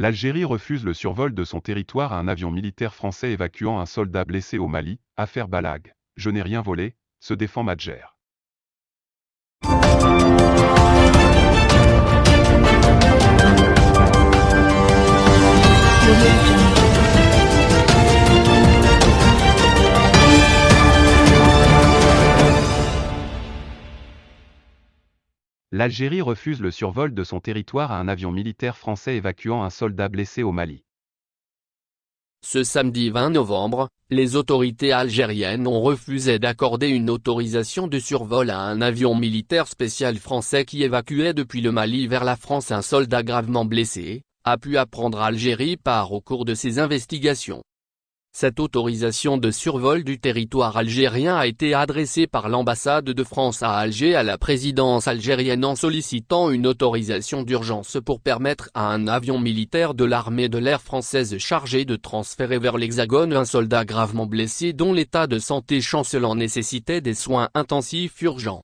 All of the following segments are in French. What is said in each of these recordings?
L'Algérie refuse le survol de son territoire à un avion militaire français évacuant un soldat blessé au Mali, affaire Balag. Je n'ai rien volé, se défend Madjer. L'Algérie refuse le survol de son territoire à un avion militaire français évacuant un soldat blessé au Mali. Ce samedi 20 novembre, les autorités algériennes ont refusé d'accorder une autorisation de survol à un avion militaire spécial français qui évacuait depuis le Mali vers la France un soldat gravement blessé, a pu apprendre Algérie par au cours de ses investigations. Cette autorisation de survol du territoire algérien a été adressée par l'ambassade de France à Alger à la présidence algérienne en sollicitant une autorisation d'urgence pour permettre à un avion militaire de l'armée de l'air française chargé de transférer vers l'Hexagone un soldat gravement blessé dont l'état de santé chancelant nécessitait des soins intensifs urgents.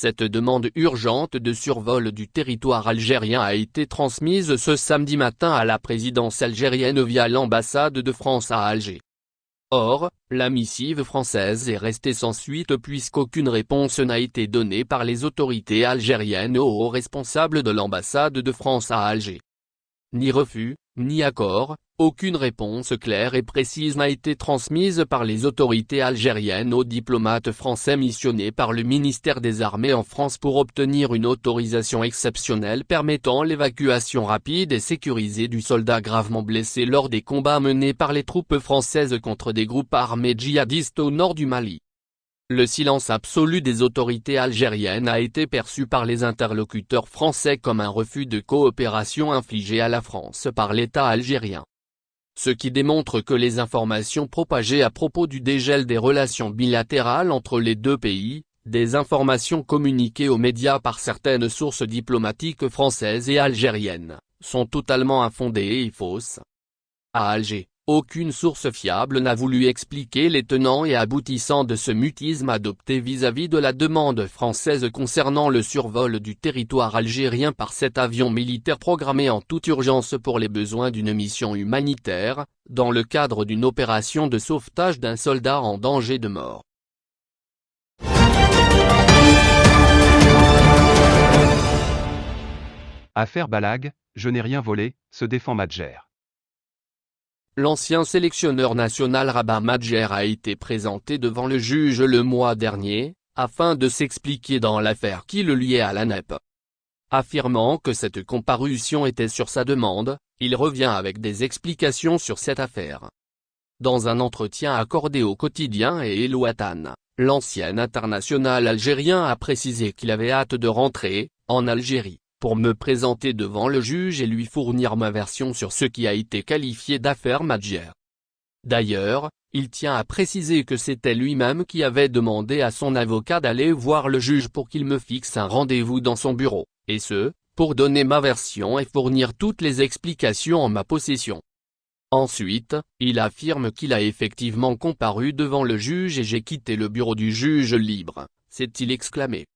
Cette demande urgente de survol du territoire algérien a été transmise ce samedi matin à la présidence algérienne via l'ambassade de France à Alger. Or, la missive française est restée sans suite puisqu'aucune réponse n'a été donnée par les autorités algériennes aux responsables de l'ambassade de France à Alger. Ni refus, ni accord, aucune réponse claire et précise n'a été transmise par les autorités algériennes aux diplomates français missionnés par le ministère des Armées en France pour obtenir une autorisation exceptionnelle permettant l'évacuation rapide et sécurisée du soldat gravement blessé lors des combats menés par les troupes françaises contre des groupes armés djihadistes au nord du Mali. Le silence absolu des autorités algériennes a été perçu par les interlocuteurs français comme un refus de coopération infligé à la France par l'État algérien. Ce qui démontre que les informations propagées à propos du dégel des relations bilatérales entre les deux pays, des informations communiquées aux médias par certaines sources diplomatiques françaises et algériennes, sont totalement infondées et fausses. À Alger, aucune source fiable n'a voulu expliquer les tenants et aboutissants de ce mutisme adopté vis-à-vis de la demande française concernant le survol du territoire algérien par cet avion militaire programmé en toute urgence pour les besoins d'une mission humanitaire, dans le cadre d'une opération de sauvetage d'un soldat en danger de mort. Affaire Balag, je n'ai rien volé, se défend Madjer. L'ancien sélectionneur national Rabat Madjer a été présenté devant le juge le mois dernier, afin de s'expliquer dans l'affaire qui le liait à la NEP. Affirmant que cette comparution était sur sa demande, il revient avec des explications sur cette affaire. Dans un entretien accordé au quotidien et Elouatan, l'ancien international algérien a précisé qu'il avait hâte de rentrer, en Algérie pour me présenter devant le juge et lui fournir ma version sur ce qui a été qualifié d'affaire Madjer. D'ailleurs, il tient à préciser que c'était lui-même qui avait demandé à son avocat d'aller voir le juge pour qu'il me fixe un rendez-vous dans son bureau, et ce, pour donner ma version et fournir toutes les explications en ma possession. Ensuite, il affirme qu'il a effectivement comparu devant le juge et j'ai quitté le bureau du juge libre, s'est-il exclamé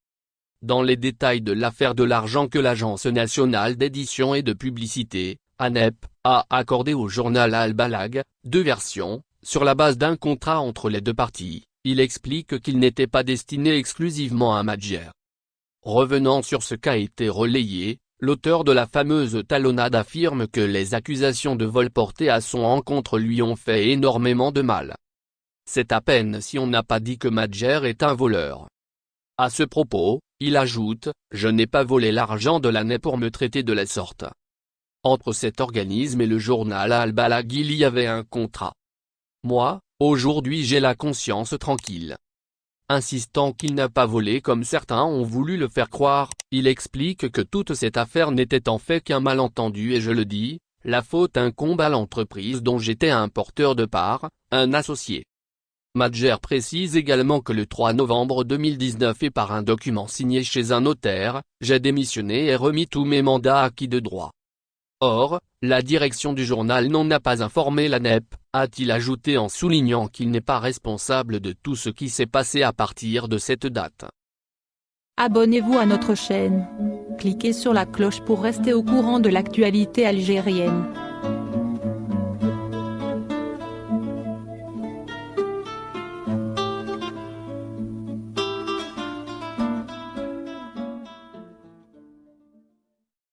dans les détails de l'affaire de l'argent que l'Agence nationale d'édition et de publicité, ANEP, a accordé au journal Al-Balag, deux versions, sur la base d'un contrat entre les deux parties, il explique qu'il n'était pas destiné exclusivement à Madjer. Revenant sur ce qu'a été relayé, l'auteur de la fameuse talonnade affirme que les accusations de vol portées à son encontre lui ont fait énormément de mal. C'est à peine si on n'a pas dit que Madjer est un voleur. À ce propos, il ajoute, je n'ai pas volé l'argent de l'année pour me traiter de la sorte. Entre cet organisme et le journal Al-Balag il y avait un contrat. Moi, aujourd'hui j'ai la conscience tranquille. Insistant qu'il n'a pas volé comme certains ont voulu le faire croire, il explique que toute cette affaire n'était en fait qu'un malentendu et je le dis, la faute incombe à l'entreprise dont j'étais un porteur de part, un associé. Madjer précise également que le 3 novembre 2019 et par un document signé chez un notaire, j'ai démissionné et remis tous mes mandats acquis de droit. Or, la direction du journal n'en a pas informé la NEP, a-t-il ajouté en soulignant qu'il n'est pas responsable de tout ce qui s'est passé à partir de cette date. Abonnez-vous à notre chaîne. Cliquez sur la cloche pour rester au courant de l'actualité algérienne.